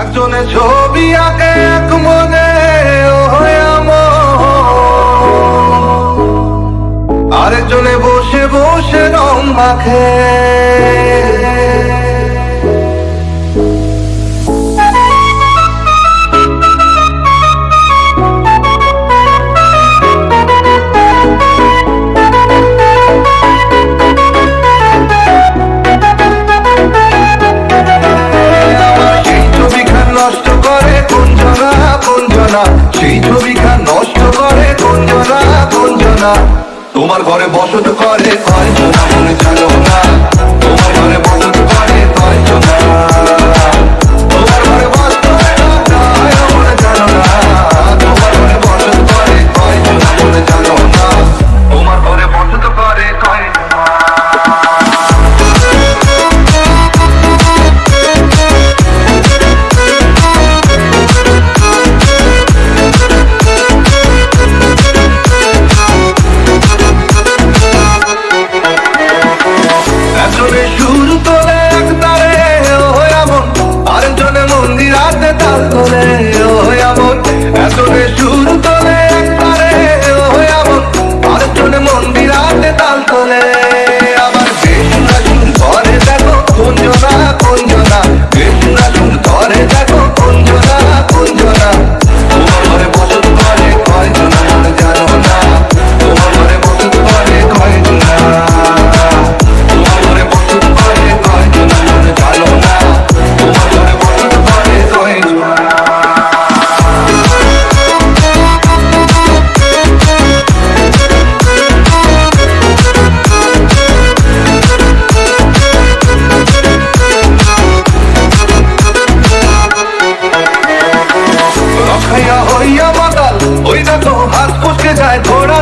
একজনে ছবি আঁকে এক মনে আরেকজনে বসে বসে রং মাখে। না সেই ছবিখান নষ্ট করে গঞ্জনা গঞ্জনা। তোমার ঘরে বসত করে কয়জনা মনে ছাড়ো না। তোমার ঘরে বসত করে কয়জনা भैया बगल हाथ पुछ जाए थोड़ा